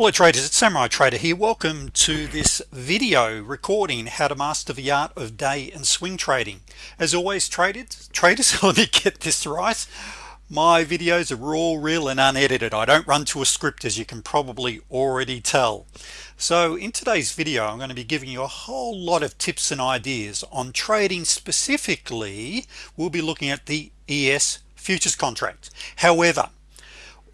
Hello traders it's Samurai Trader here welcome to this video recording how to master the art of day and swing trading. As always traders traders let me get this right. My videos are all real and unedited. I don't run to a script as you can probably already tell. So in today's video I'm going to be giving you a whole lot of tips and ideas on trading specifically. We'll be looking at the ES futures contract. However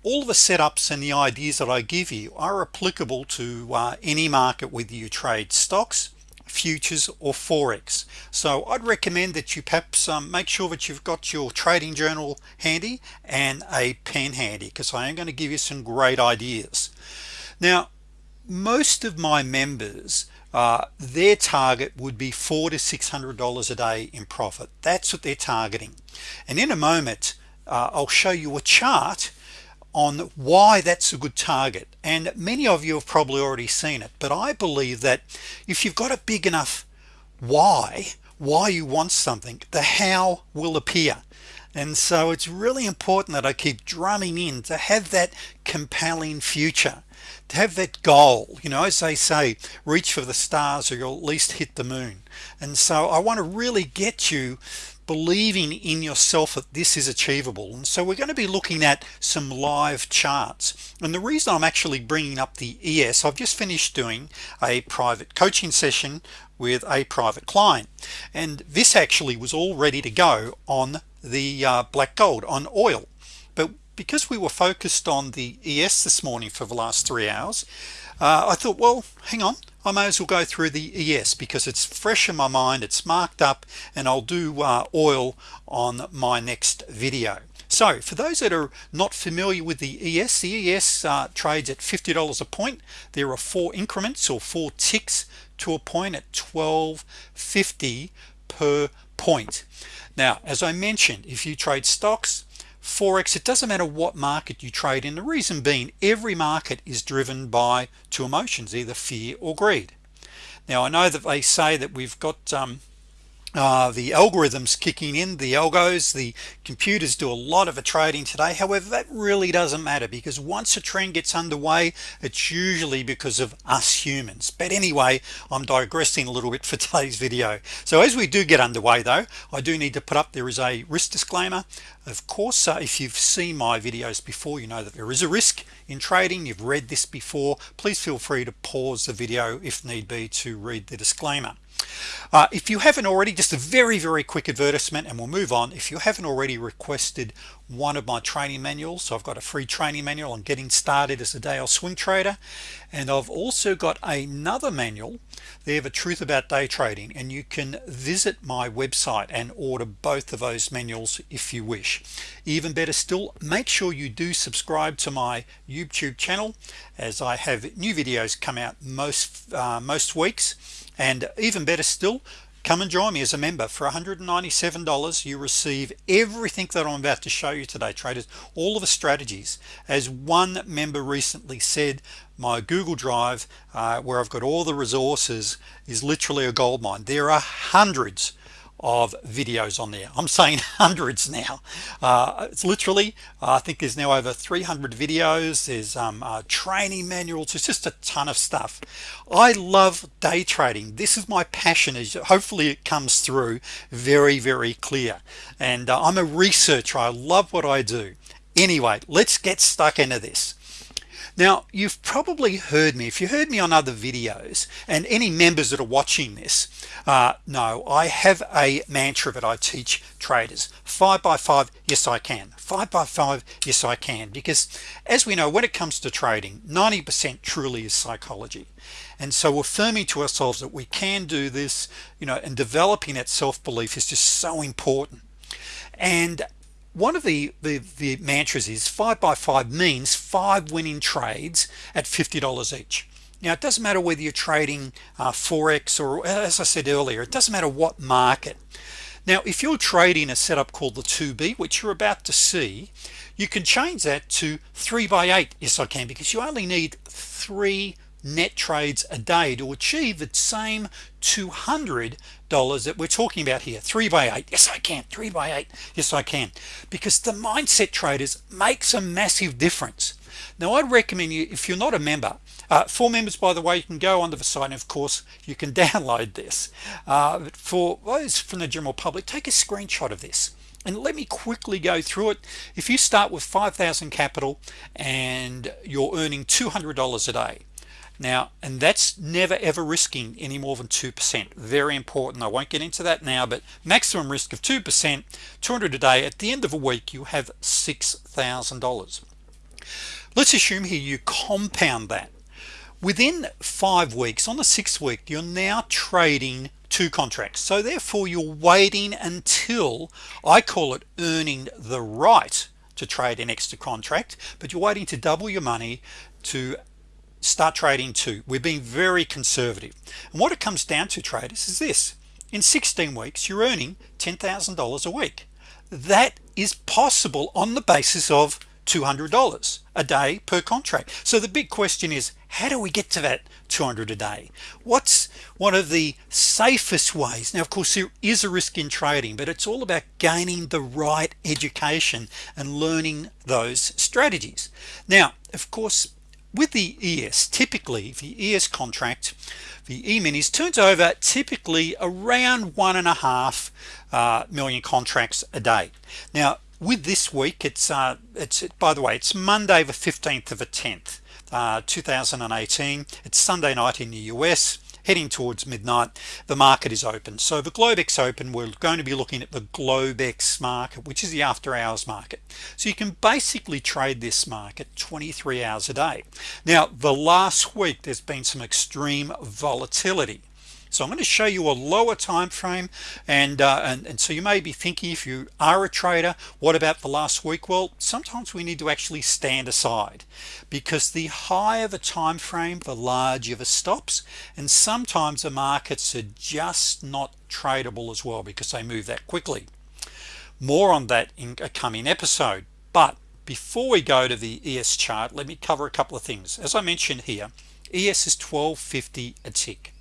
all the setups and the ideas that I give you are applicable to uh, any market whether you trade stocks futures or forex. So I'd recommend that you perhaps um, make sure that you've got your trading journal handy and a pen handy because I am going to give you some great ideas. Now most of my members uh, their target would be four to six hundred dollars a day in profit. That's what they're targeting. And in a moment uh, I'll show you a chart on why that's a good target. And many of you have probably already seen it but I believe that if you've got a big enough why why you want something the how will appear. And so it's really important that I keep drumming in to have that compelling future to have that goal. You know as they say reach for the stars or you'll at least hit the moon. And so I want to really get you believing in yourself that this is achievable. And so we're going to be looking at some live charts. And the reason I'm actually bringing up the ES I've just finished doing a private coaching session with a private client. And this actually was all ready to go on the uh, black gold on oil. But because we were focused on the ES this morning for the last three hours uh, I thought well hang on. I may as well go through the ES because it's fresh in my mind it's marked up and I'll do uh, oil on my next video. So for those that are not familiar with the ES the ES uh, trades at $50 a point. There are four increments or four ticks to a point at 1250 per point. Now as I mentioned if you trade stocks forex it doesn't matter what market you trade in. The reason being every market is driven by two emotions either fear or greed. Now I know that they say that we've got um, uh, the algorithms kicking in the algos the computers do a lot of the trading today. However that really doesn't matter because once a trend gets underway it's usually because of us humans. But anyway I'm digressing a little bit for today's video. So as we do get underway though I do need to put up there is a risk disclaimer. Of course uh, if you've seen my videos before you know that there is a risk in trading. You've read this before. Please feel free to pause the video if need be to read the disclaimer uh, if you haven't already just a very very quick advertisement and we'll move on. If you haven't already requested one of my training manuals so I've got a free training manual on getting started as a day or swing trader and I've also got another manual they have a truth about day trading and you can visit my website and order both of those manuals if you wish. Even better still make sure you do subscribe to my YouTube channel as I have new videos come out most uh, most weeks and even better still come and join me as a member. For $197 you receive everything that I'm about to show you today traders. All of the strategies. As one member recently said my Google Drive uh, where I've got all the resources is literally a gold mine there are hundreds of videos on there. I'm saying hundreds now. Uh, it's literally I think there's now over 300 videos. There's um, uh, training manuals it's just a ton of stuff. I love day trading. This is my passion is hopefully it comes through very very clear. And uh, I'm a researcher. I love what I do. Anyway let's get stuck into this now you've probably heard me if you heard me on other videos and any members that are watching this uh, no I have a mantra that I teach traders. Five by five yes I can. Five by five yes I can. Because as we know when it comes to trading 90% truly is psychology. And so affirming to ourselves that we can do this you know and developing that self-belief is just so important. And one of the, the the mantras is five by five means five winning trades at $50 each. Now it doesn't matter whether you're trading uh, forex or as I said earlier it doesn't matter what market. Now if you're trading a setup called the 2b which you're about to see you can change that to three by eight yes I can because you only need three net trades a day to achieve the same $200 that we're talking about here. Three by eight yes I can three by eight yes I can because the mindset traders makes a massive difference now I'd recommend you if you're not a member uh, for members by the way you can go onto the site and of course you can download this. Uh, for those from the general public take a screenshot of this and let me quickly go through it. If you start with 5,000 capital and you're earning $200 a day now and that's never ever risking any more than 2% very important. I won't get into that now but maximum risk of 2% 200 a day at the end of a week you have $6,000 let's assume here you compound that. Within five weeks on the sixth week you're now trading two contracts. So therefore you're waiting until I call it earning the right to trade an extra contract but you're waiting to double your money to start trading two we're being very conservative. And what it comes down to traders is this. In 16 weeks you're earning $10,000 a week. That is possible on the basis of $200 a day per contract. So the big question is how do we get to that 200 a day? What's one of the safest ways? Now of course there is a risk in trading but it's all about gaining the right education and learning those strategies. Now of course with the ES typically the ES contract the e-minis turns over typically around one and a half uh, million contracts a day. Now with this week it's uh, it's by the way it's Monday the 15th of a 10th uh, 2018 it's Sunday night in the US heading towards midnight. The market is open. So the Globex open we're going to be looking at the Globex market which is the after-hours market. So you can basically trade this market 23 hours a day. Now the last week there's been some extreme volatility so I'm going to show you a lower time frame and, uh, and and so you may be thinking if you are a trader what about the last week? Well sometimes we need to actually stand aside because the higher the time frame the larger the stops and sometimes the markets are just not tradable as well because they move that quickly. More on that in a coming episode but before we go to the ES chart let me cover a couple of things. As I mentioned here ES is 1250 a tick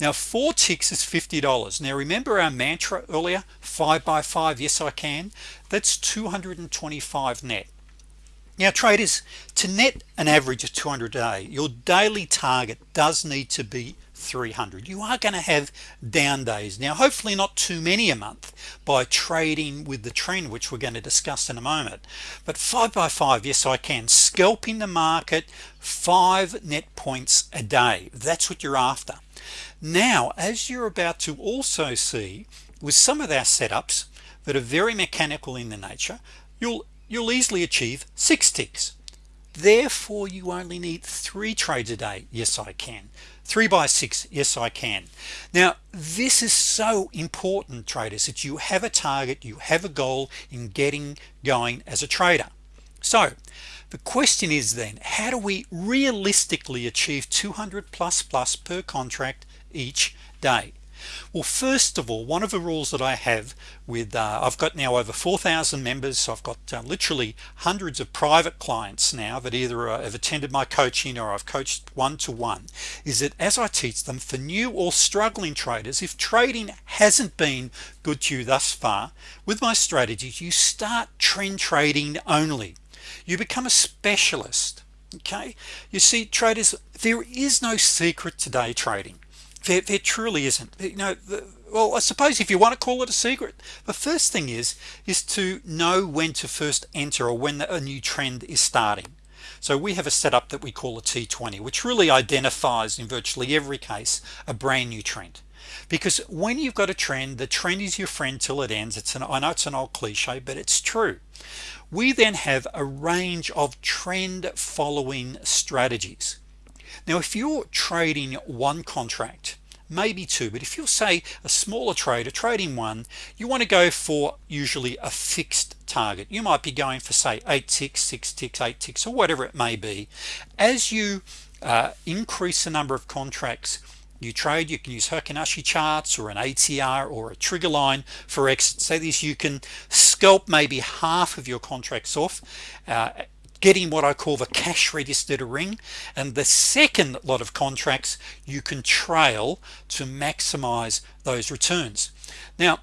now four ticks is $50 now remember our mantra earlier five by five yes I can? That's 225 net. Now traders to net an average of 200 a day your daily target does need to be 300 you are going to have down days. Now hopefully not too many a month by trading with the trend which we're going to discuss in a moment. But five by five yes I can. Scalping the market five net points a day. That's what you're after. Now as you're about to also see with some of our setups that are very mechanical in the nature you'll you'll easily achieve six ticks. Therefore you only need three trades a day. Yes I can three by six yes I can. Now this is so important traders that you have a target you have a goal in getting going as a trader. So the question is then how do we realistically achieve 200 plus plus per contract each day well first of all one of the rules that I have with uh, I've got now over 4,000 members so I've got uh, literally hundreds of private clients now that either uh, have attended my coaching or I've coached one-to-one -one, is that as I teach them for new or struggling traders if trading hasn't been good to you thus far with my strategies you start trend trading only. You become a specialist okay? You see traders there is no secret today trading there, there truly isn't. You know the, well I suppose if you want to call it a secret the first thing is is to know when to first enter or when a new trend is starting. So we have a setup that we call a T20 which really identifies in virtually every case a brand new trend. Because when you've got a trend the trend is your friend till it ends. It's an I know it's an old cliche but it's true. We then have a range of trend following strategies now if you're trading one contract maybe two but if you'll say a smaller trader trading one you want to go for usually a fixed target. You might be going for say eight ticks six ticks eight ticks or whatever it may be. As you uh, increase the number of contracts you trade you can use Heikin Ashi charts or an ATR or a trigger line for exit say this you can scalp maybe half of your contracts off uh, getting what I call the cash register ring. And the second lot of contracts you can trail to maximize those returns. Now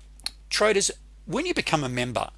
traders when you become a member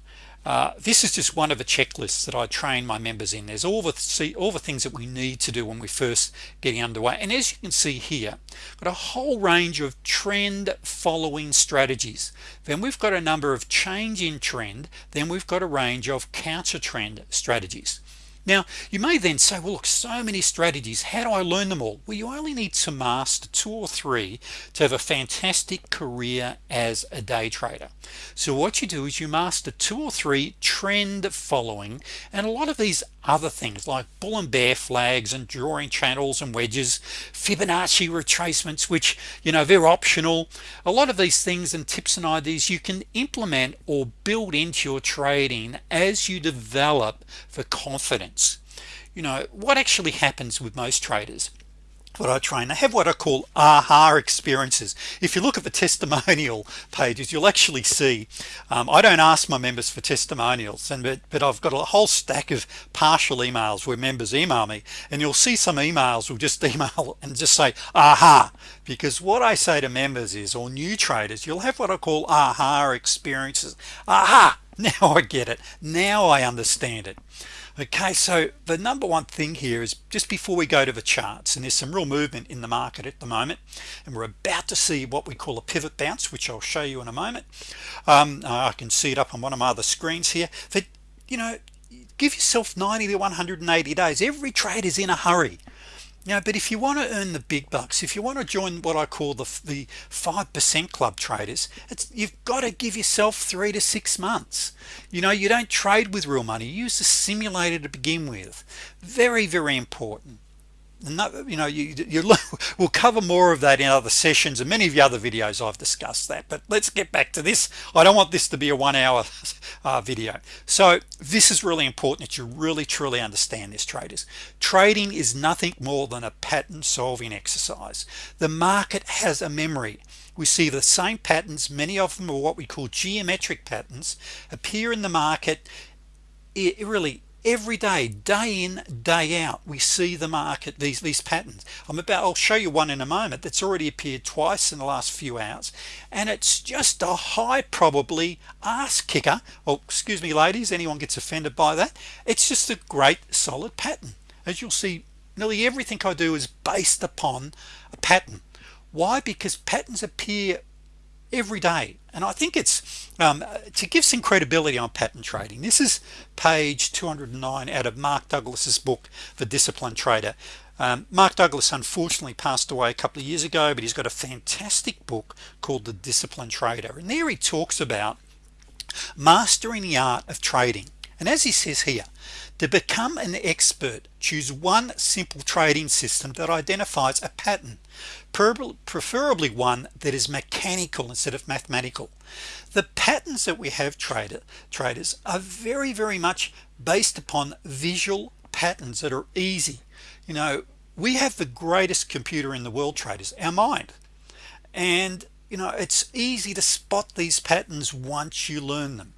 uh, this is just one of the checklists that I train my members in. There's all the see all the things that we need to do when we first getting underway. And as you can see here got a whole range of trend following strategies. Then we've got a number of change in trend. Then we've got a range of counter trend strategies now you may then say well look so many strategies. How do I learn them all? Well you only need to master two or three to have a fantastic career as a day trader. So what you do is you master two or three trend following and a lot of these other things like bull and bear flags and drawing channels and wedges Fibonacci retracements which you know they're optional. A lot of these things and tips and ideas you can implement or build into your trading as you develop the confidence. You know what actually happens with most traders what I train. They have what I call aha experiences. If you look at the testimonial pages you'll actually see um, I don't ask my members for testimonials and but, but I've got a whole stack of partial emails where members email me and you'll see some emails will just email and just say aha because what I say to members is or new traders you'll have what I call aha experiences. Aha now I get it. Now I understand it okay so the number one thing here is just before we go to the charts and there's some real movement in the market at the moment and we're about to see what we call a pivot bounce which I'll show you in a moment. Um, I can see it up on one of my other screens here. That you know give yourself 90 to 180 days. Every trade is in a hurry know but if you want to earn the big bucks if you want to join what I call the the 5% club traders it's you've got to give yourself three to six months. You know you don't trade with real money. Use the simulator to begin with. Very very important you know you, you we'll cover more of that in other sessions and many of the other videos I've discussed that but let's get back to this. I don't want this to be a one hour uh, video. So this is really important that you really truly understand this traders. Trading is nothing more than a pattern solving exercise. The market has a memory. We see the same patterns many of them are what we call geometric patterns appear in the market. It really every day day in day out we see the market these these patterns. I'm about I'll show you one in a moment that's already appeared twice in the last few hours and it's just a high probably ass kicker. Well excuse me ladies anyone gets offended by that? It's just a great solid pattern. As you'll see nearly everything I do is based upon a pattern. Why? Because patterns appear every day and I think it's um, to give some credibility on pattern trading this is page 209 out of Mark Douglas's book The Disciplined Trader. Um, Mark Douglas unfortunately passed away a couple of years ago but he's got a fantastic book called The Disciplined Trader. And there he talks about mastering the art of trading. And as he says here to become an expert choose one simple trading system that identifies a pattern preferably one that is mechanical instead of mathematical. The patterns that we have trader traders are very very much based upon visual patterns that are easy. You know we have the greatest computer in the world traders our mind. And you know it's easy to spot these patterns once you learn them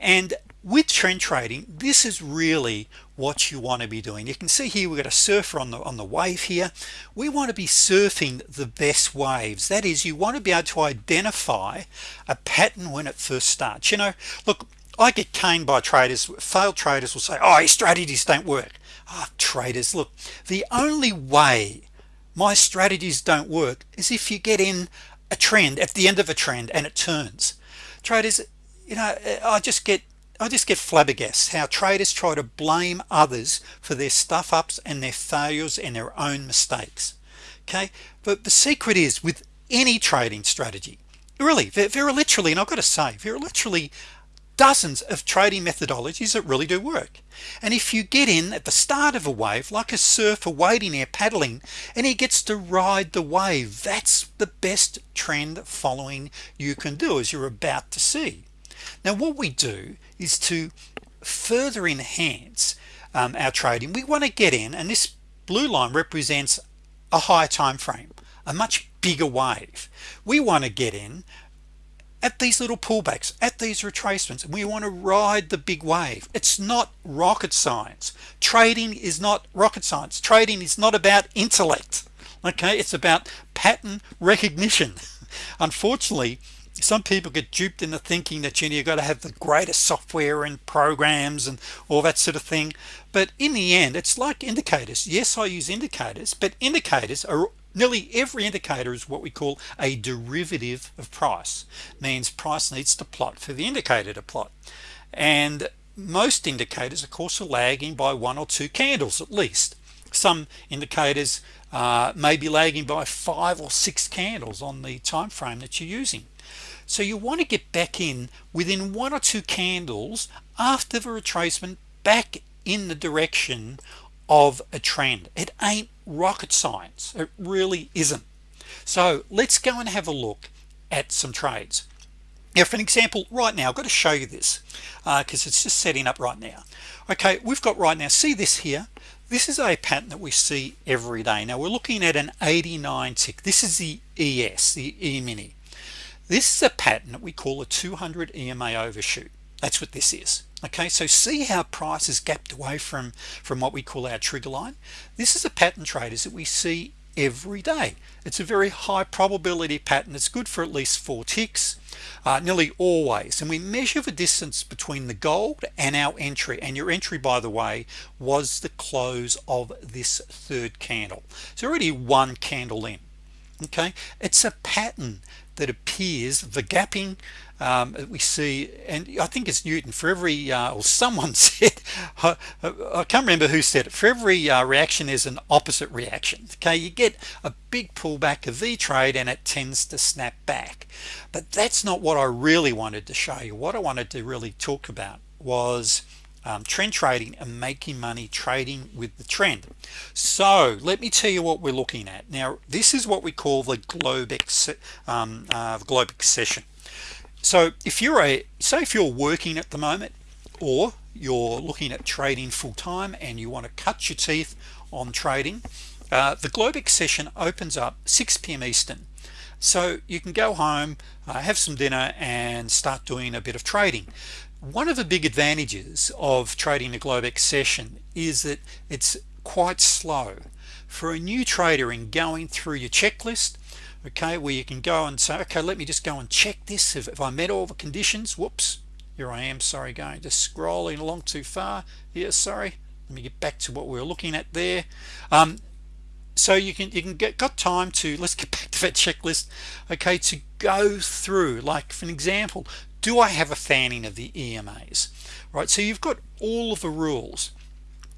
and with trend trading this is really what you want to be doing. You can see here we've got a surfer on the on the wave here. We want to be surfing the best waves. That is you want to be able to identify a pattern when it first starts. You know look I get caned by traders. Failed traders will say oh your strategies don't work. Oh, traders look the only way my strategies don't work is if you get in a trend at the end of a trend and it turns. Traders you know I just get I just get flabbergasted how traders try to blame others for their stuff ups and their failures and their own mistakes. Okay? But the secret is with any trading strategy really there are literally and I've got to say there are literally dozens of trading methodologies that really do work. And if you get in at the start of a wave like a surfer wading there paddling and he gets to ride the wave that's the best trend following you can do as you're about to see now what we do is to further enhance um, our trading. We want to get in and this blue line represents a higher time frame a much bigger wave. We want to get in at these little pullbacks at these retracements. And we want to ride the big wave. It's not rocket science. Trading is not rocket science. Trading is not about intellect okay? It's about pattern recognition. Unfortunately some people get duped into thinking that you know, you've got to have the greatest software and programs and all that sort of thing. But in the end it's like indicators. Yes I use indicators but indicators are nearly every indicator is what we call a derivative of price means price needs to plot for the indicator to plot. And most indicators of course are lagging by one or two candles at least. Some indicators uh, may be lagging by five or six candles on the time frame that you're using so you want to get back in within one or two candles after the retracement back in the direction of a trend. It ain't rocket science. It really isn't. So let's go and have a look at some trades. Now for an example right now I've got to show you this because uh, it's just setting up right now. Okay we've got right now see this here? This is a pattern that we see every day. Now we're looking at an 89 tick. This is the ES the E-mini this is a pattern that we call a 200 EMA overshoot. That's what this is. Okay so see how price is gapped away from from what we call our trigger line? This is a pattern traders that we see every day. It's a very high probability pattern. It's good for at least four ticks uh, nearly always. And we measure the distance between the gold and our entry. And your entry by the way was the close of this third candle. It's already one candle in. Okay it's a pattern that appears the gapping um, we see and I think it's Newton for every uh, or someone said I, I, can't remember who said it for every uh, reaction is an opposite reaction okay? You get a big pullback of V trade and it tends to snap back. But that's not what I really wanted to show you. What I wanted to really talk about was um, trend trading and making money trading with the trend. So let me tell you what we're looking at. Now this is what we call the Globex um, uh, Globex session so if you're a say if you're working at the moment or you're looking at trading full-time and you want to cut your teeth on trading uh, the Globex session opens up 6 p.m. Eastern. So you can go home uh, have some dinner and start doing a bit of trading one of the big advantages of trading the Globex session is that it's quite slow. For a new trader in going through your checklist okay where you can go and say okay let me just go and check this. If, if I met all the conditions whoops here I am sorry going just scrolling along too far. Yeah sorry let me get back to what we were looking at there. Um, so you can you can get got time to let's get back to that checklist okay to go through like for an example do I have a fanning of the EMAs right so you've got all of the rules.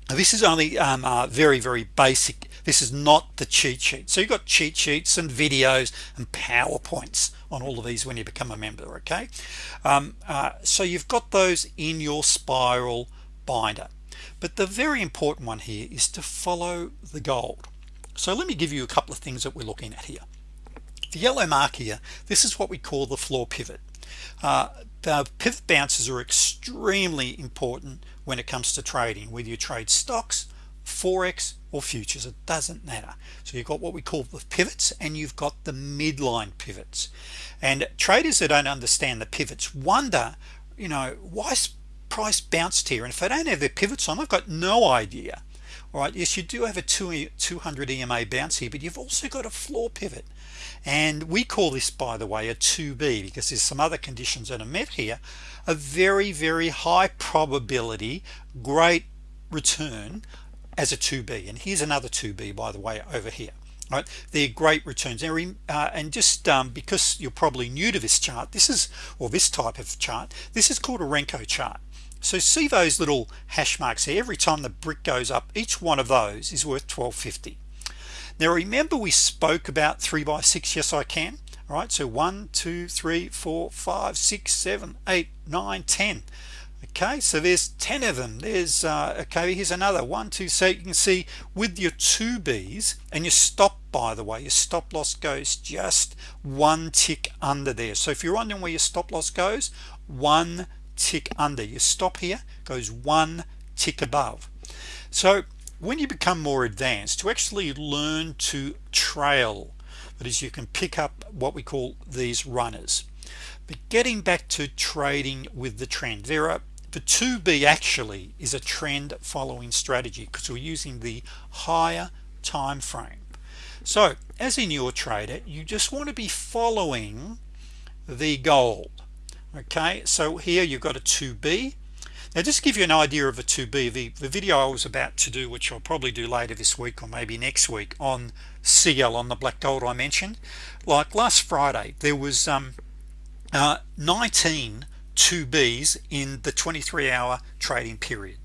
This is only um, uh, very very basic. This is not the cheat sheet. So you've got cheat sheets and videos and PowerPoints on all of these when you become a member okay? Um, uh, so you've got those in your spiral binder. But the very important one here is to follow the gold so let me give you a couple of things that we're looking at here. The yellow mark here this is what we call the floor pivot. Uh, the pivot bounces are extremely important when it comes to trading whether you trade stocks forex or futures it doesn't matter. So you've got what we call the pivots and you've got the midline pivots. And traders that don't understand the pivots wonder you know why price bounced here? And if I don't have their pivots on I've got no idea all right yes you do have a 200 EMA bounce here but you've also got a floor pivot. And we call this by the way a 2b because there's some other conditions that are met here. A very very high probability great return as a 2b and here's another 2b by the way over here. Right they're great returns. Uh, and just um, because you're probably new to this chart this is or this type of chart this is called a Renko chart so see those little hash marks here. Every time the brick goes up each one of those is worth 1250 now remember we spoke about three by six? Yes I can. All right so one two three four five six seven eight nine ten. Okay so there's 10 of them. There's uh, okay here's another. One two so you can see with your two B's and your stop by the way your stop loss goes just one tick under there. So if you're wondering where your stop loss goes one tick under. Your stop here goes one tick above. So when you become more advanced to actually learn to trail that is you can pick up what we call these runners. But getting back to trading with the trend there are the 2b actually is a trend following strategy because we're using the higher time frame. So as a newer trader you just want to be following the gold okay so here you've got a 2b now just give you an idea of a 2b the, the video I was about to do which I'll probably do later this week or maybe next week on CL on the black gold I mentioned like last Friday there was um, uh, 19 2Bs in the 23-hour trading period.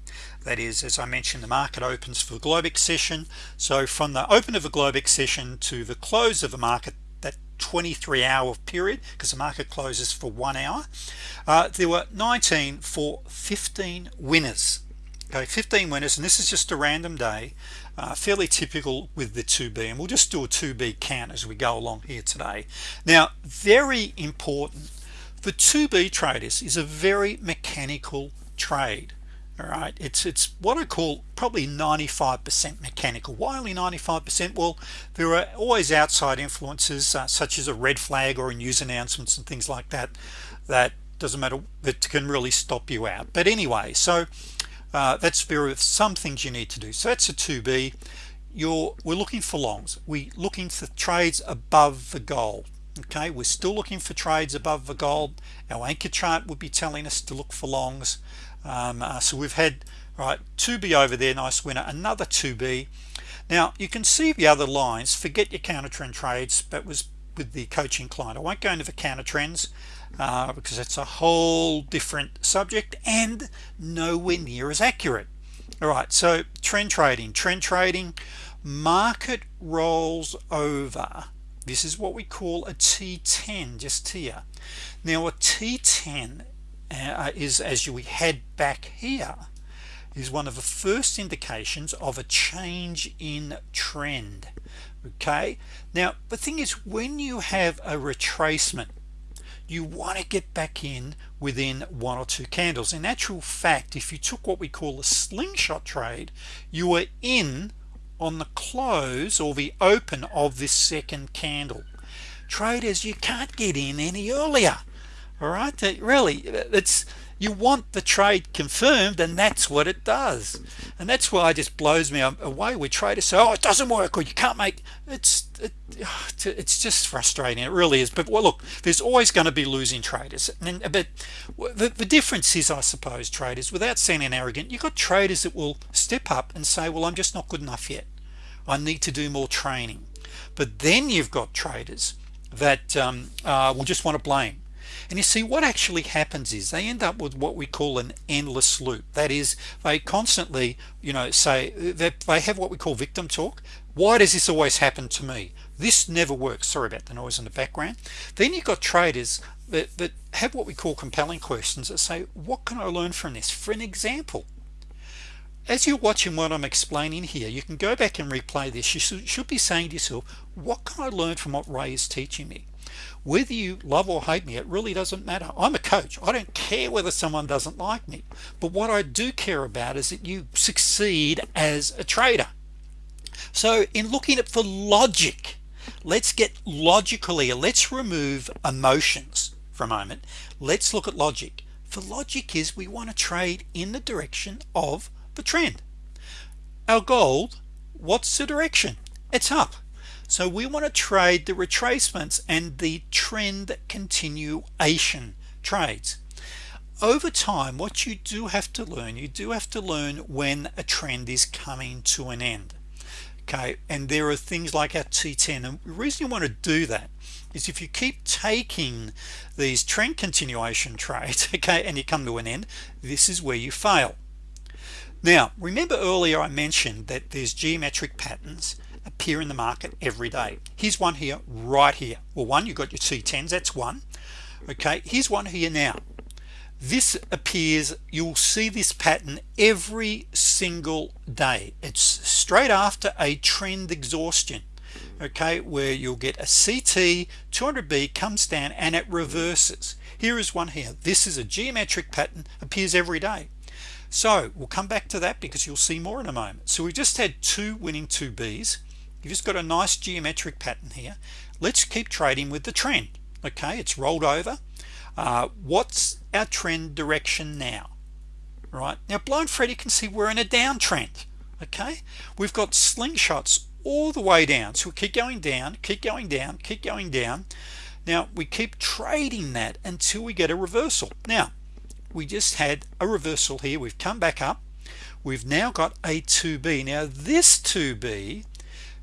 That is as I mentioned the market opens for the Globex session. So from the open of a Globex session to the close of the market 23 hour period because the market closes for one hour. Uh, there were 19 for 15 winners. Okay 15 winners and this is just a random day uh, fairly typical with the 2b and we'll just do a 2b count as we go along here today. Now very important the 2b traders is a very mechanical trade all right it's it's what I call probably 95% mechanical. Why only 95% well there are always outside influences uh, such as a red flag or news announcements and things like that that doesn't matter that can really stop you out. But anyway so uh, that's there are some things you need to do. So that's a 2b you're we're looking for longs. We looking for trades above the gold okay? We're still looking for trades above the gold. Our anchor chart would be telling us to look for longs um, uh, so we've had right 2b over there nice winner another 2b now you can see the other lines forget your counter trend trades that was with the coaching client. I won't go into the counter trends uh, because it's a whole different subject and nowhere near as accurate. All right so trend trading trend trading market rolls over. This is what we call a t10 just here. Now a t10 uh, is as you we head back here is one of the first indications of a change in trend okay? Now the thing is when you have a retracement you want to get back in within one or two candles. In actual fact if you took what we call a slingshot trade you were in on the close or the open of this second candle. Traders you can't get in any earlier all right really it's you want the trade confirmed and that's what it does. And that's why it just blows me away with traders say oh it doesn't work or you can't make it's it, it's just frustrating it really is. But well look there's always going to be losing traders. And but the, the difference is I suppose traders without sounding arrogant you've got traders that will step up and say well I'm just not good enough yet. I need to do more training. But then you've got traders that um, uh, will just want to blame and you see what actually happens is they end up with what we call an endless loop. That is they constantly you know say that they have what we call victim talk. Why does this always happen to me? This never works. Sorry about the noise in the background. Then you've got traders that, that have what we call compelling questions that say what can I learn from this? For an example as you're watching what I'm explaining here you can go back and replay this. You should be saying to yourself what can I learn from what Ray is teaching me whether you love or hate me it really doesn't matter. I'm a coach. I don't care whether someone doesn't like me. But what I do care about is that you succeed as a trader. So in looking at the logic let's get logical here. Let's remove emotions for a moment. Let's look at logic. For logic is we want to trade in the direction of the trend. Our gold what's the direction? It's up so we want to trade the retracements and the trend continuation trades. Over time what you do have to learn you do have to learn when a trend is coming to an end. Okay and there are things like our t10 and the reason you want to do that is if you keep taking these trend continuation trades okay and you come to an end this is where you fail. Now remember earlier I mentioned that there's geometric patterns appear in the market every day. Here's one here right here. Well one you got your t10s that's one. Okay here's one here now. This appears you'll see this pattern every single day. It's straight after a trend exhaustion okay where you'll get a CT 200b comes down and it reverses. Here is one here. This is a geometric pattern appears every day. So we'll come back to that because you'll see more in a moment. So we just had two winning 2b's you just got a nice geometric pattern here. Let's keep trading with the trend okay? It's rolled over. Uh, what's our trend direction now? Right? Now blind Freddy can see we're in a downtrend okay? We've got slingshots all the way down. So we keep going down keep going down keep going down. Now we keep trading that until we get a reversal. Now we just had a reversal here. We've come back up. We've now got a 2b now this 2b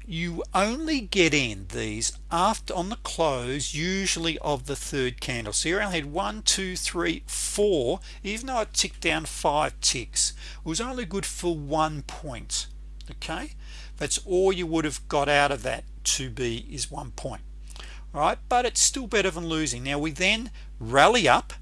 you only get in these after on the close usually of the third candle. So you only had one two three four even though it ticked down five ticks it was only good for one point okay? That's all you would have got out of that 2b is one point all right? But it's still better than losing. Now we then rally up.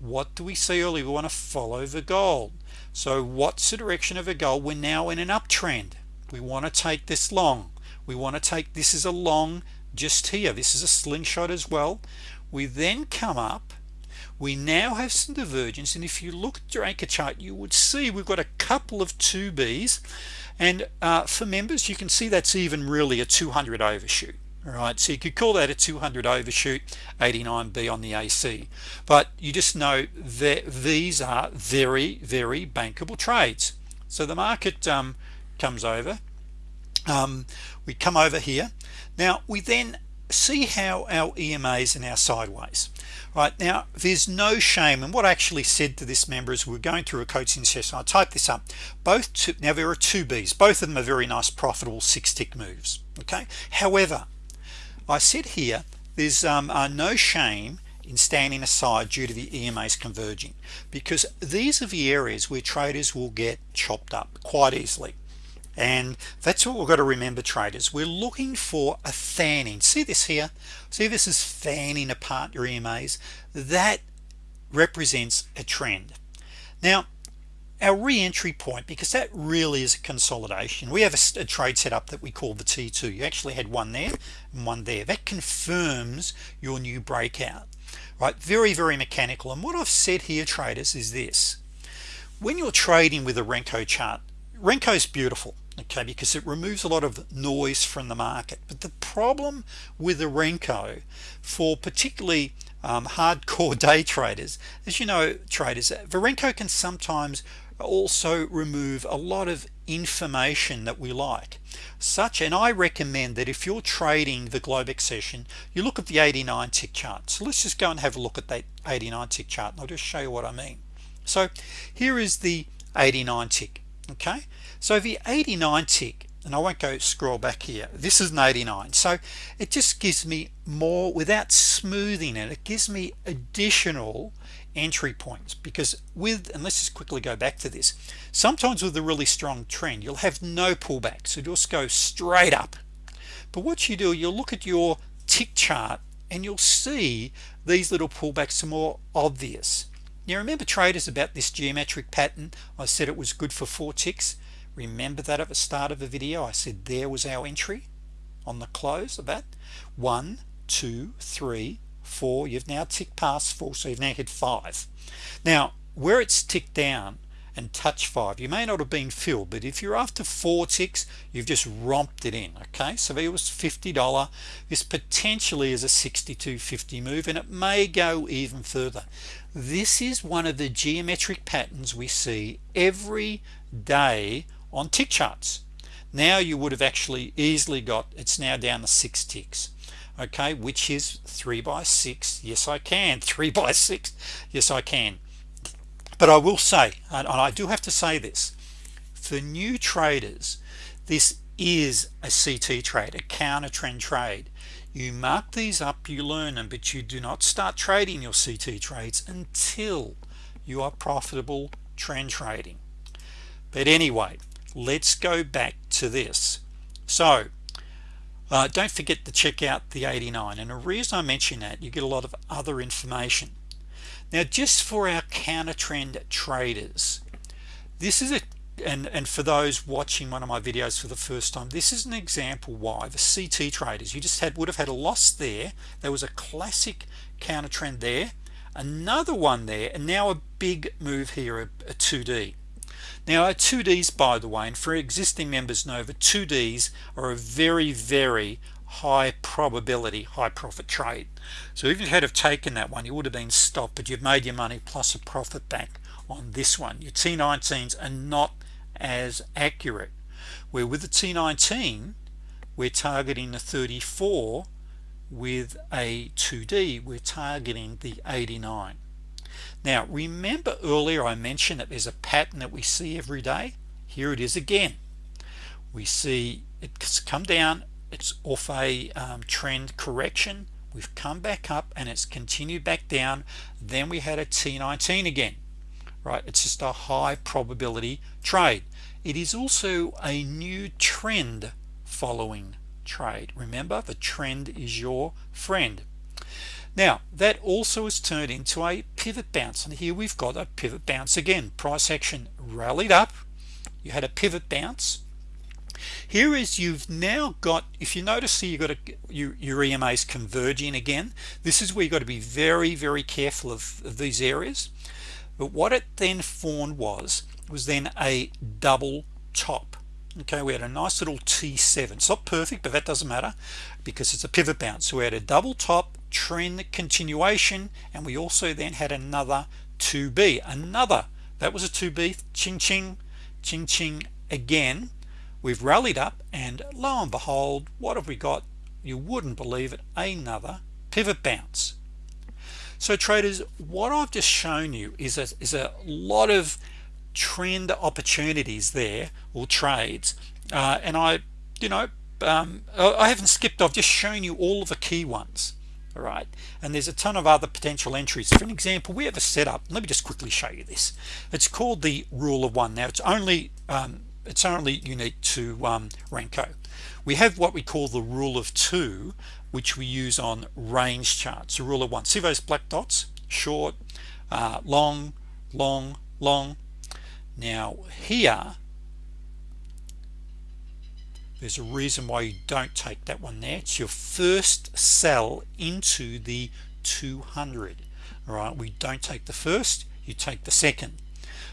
What do we see early? We want to follow the gold so what's the direction of a gold we're now in an uptrend we want to take this long. We want to take this is a long just here this is a slingshot as well. We then come up. We now have some divergence and if you look at your anchor chart you would see we've got a couple of 2b's and uh, for members you can see that's even really a 200 overshoot all right so you could call that a 200 overshoot 89b on the AC but you just know that these are very very bankable trades. So the market um, comes over um, we come over here. Now we then see how our EMAs and our sideways right? Now there's no shame and what I actually said to this member is we're going through a coaching session. I type this up. Both two, now there are two B's. Both of them are very nice profitable six tick moves okay? However I said here there's um, uh, no shame in standing aside due to the EMAs converging because these are the areas where traders will get chopped up quite easily and that's what we've got to remember traders. We're looking for a fanning. See this here? See this is fanning apart your EMAs that represents a trend. Now our re-entry point because that really is a consolidation. We have a, a, trade setup that we call the t2 you actually had one there and one there. That confirms your new breakout right? Very very mechanical. And what I've said here traders is this. When you're trading with a Renko chart Renko is beautiful okay because it removes a lot of noise from the market. But the problem with the Renko for particularly um, hardcore day traders as you know traders Varenko can sometimes also remove a lot of information that we like. Such and I recommend that if you're trading the Globex session you look at the 89 tick chart. So let's just go and have a look at that 89 tick chart and I'll just show you what I mean. So here is the 89 tick okay so the 89 tick and I won't go scroll back here this is an 89 so it just gives me more without smoothing it it gives me additional entry points because with and let's just quickly go back to this sometimes with a really strong trend you'll have no pullback. So just go straight up. But what you do you'll look at your tick chart and you'll see these little pullbacks are more obvious. Now remember traders about this geometric pattern I said it was good for four ticks remember that at the start of the video I said there was our entry on the close of that. One two three four. You've now ticked past four so you've now hit five. Now where it's ticked down and touch five you may not have been filled but if you're after four ticks you've just romped it in okay? So it was $50 this potentially is a 62.50 move and it may go even further. This is one of the geometric patterns we see every day on tick charts. Now you would have actually easily got it's now down to six ticks. Okay which is three by six. Yes I can. Three by six. Yes I can. But I will say and I do have to say this for new traders this is a CT trade a counter trend trade. You mark these up you learn them but you do not start trading your CT trades until you are profitable trend trading. But anyway let's go back to this. So uh, don't forget to check out the 89 and the reason I mention that you get a lot of other information. Now just for our counter trend traders this is a and and for those watching one of my videos for the first time this is an example why. The CT traders you just had would have had a loss there. There was a classic counter trend there. Another one there and now a big move here a, a 2d now our 2ds by the way and for existing members know the 2ds are a very very high probability high profit trade. So if you had have taken that one you would have been stopped but you've made your money plus a profit back on this one. Your T19s are not as accurate. Where with the T19 we're targeting the 34 with a 2d we're targeting the 89 now remember earlier I mentioned that there's a pattern that we see every day? Here it is again. We see it's come down it's off a um, trend correction. We've come back up and it's continued back down. Then we had a T19 again right? It's just a high probability trade. It is also a new trend following trade. Remember the trend is your friend now that also has turned into a pivot bounce and here we've got a pivot bounce again. Price action rallied up. You had a pivot bounce. Here is you've now got if you notice here you got a your, your EMAs converging again. This is where you got to be very very careful of, of these areas. But what it then formed was was then a double top. Okay we had a nice little t7 it's not perfect but that doesn't matter because it's a pivot bounce. So we had a double top trend continuation and we also then had another 2b another that was a 2b ching ching ching ching again. We've rallied up and lo and behold what have we got? You wouldn't believe it another pivot bounce. So traders what I've just shown you is a, is a lot of trend opportunities there or trades uh, and I you know um, I haven't skipped I've just shown you all of the key ones all right and there's a ton of other potential entries. For an example we have a setup. Let me just quickly show you this. It's called the rule of one. Now it's only um, it's only unique to um, Renko we have what we call the rule of two which we use on range charts. The rule of one. See those black dots? Short uh, long long long. Now here there's a reason why you don't take that one there. It's your first sell into the 200 all right? We don't take the first you take the second.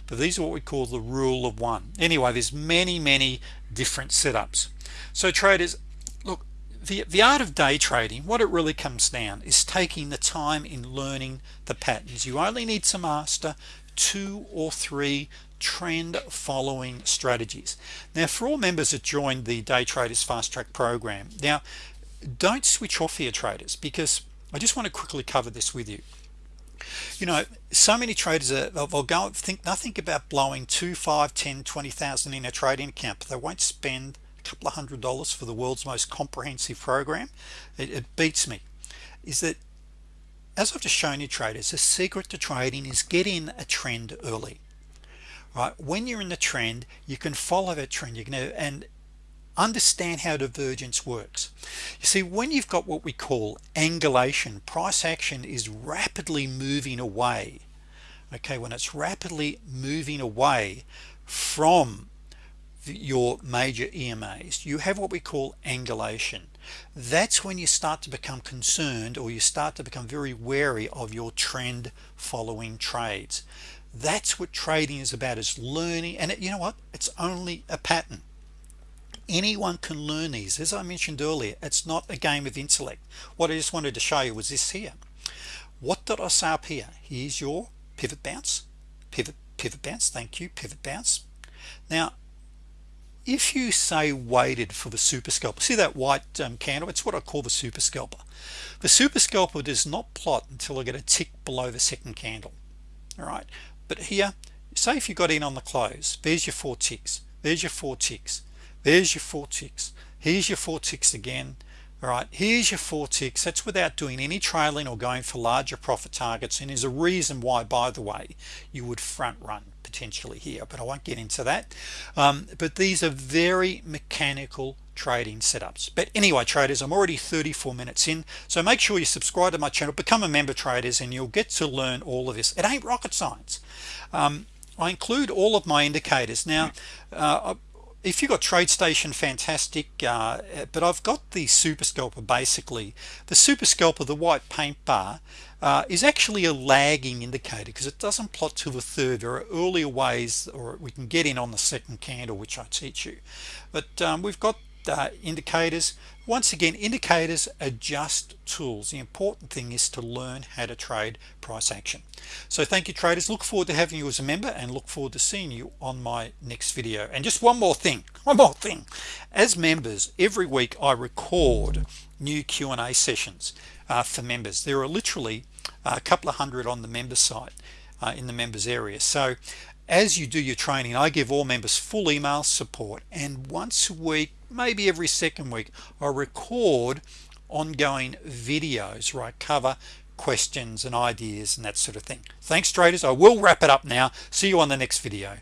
But these are what we call the rule of one. Anyway there's many many different setups. So traders look the, the art of day trading what it really comes down is taking the time in learning the patterns. You only need to master two or three trend following strategies. Now for all members that joined the day traders fast track program now don't switch off here traders because I just want to quickly cover this with you. You know so many traders are, they'll go think nothing about blowing two five ten twenty thousand in a trading account but they won't spend a couple of hundred dollars for the world's most comprehensive program. It, it beats me is that as I've just shown you traders the secret to trading is get in a trend early right? When you're in the trend you can follow that trend. You can and understand how divergence works. You see when you've got what we call angulation price action is rapidly moving away okay? When it's rapidly moving away from your major EMAs you have what we call angulation that's when you start to become concerned or you start to become very wary of your trend following trades. That's what trading is about is learning and it, you know what? It's only a pattern. Anyone can learn these. As I mentioned earlier it's not a game of intellect. What I just wanted to show you was this here. What did I say up here? Here's your pivot bounce pivot pivot bounce thank you pivot bounce. Now if you say waited for the super scalper see that white um, candle? It's what I call the super scalper the super scalper does not plot until I get a tick below the second candle all right? But here say if you got in on the close there's your four ticks there's your four ticks there's your four ticks here's your four ticks again all right? Here's your four ticks. That's without doing any trailing or going for larger profit targets and is a reason why by the way you would front run potentially here but I won't get into that. Um, but these are very mechanical trading setups. But anyway traders I'm already 34 minutes in so make sure you subscribe to my channel become a member traders and you'll get to learn all of this. It ain't rocket science. Um, I include all of my indicators. Now uh, if you've got TradeStation fantastic uh, but I've got the super scalper basically. The super scalper the white paint bar uh, is actually a lagging indicator because it doesn't plot to the third. There are earlier ways or we can get in on the second candle which I teach you. But um, we've got uh, indicators. Once again indicators are just tools. The important thing is to learn how to trade price action. So thank you traders. Look forward to having you as a member and look forward to seeing you on my next video. And just one more thing one more thing. As members every week I record new Q&A sessions uh, for members. There are literally a couple of hundred on the member site uh, in the members area. So as you do your training I give all members full email support. And once a week maybe every second week I record ongoing videos I cover questions and ideas and that sort of thing. Thanks traders. I will wrap it up now. See you on the next video